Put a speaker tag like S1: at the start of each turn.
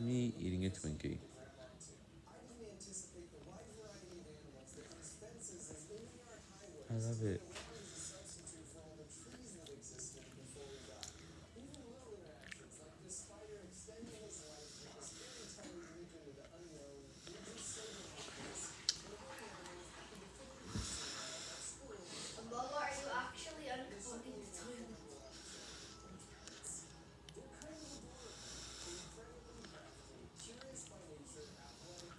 S1: me eating a Twinkie. I love it.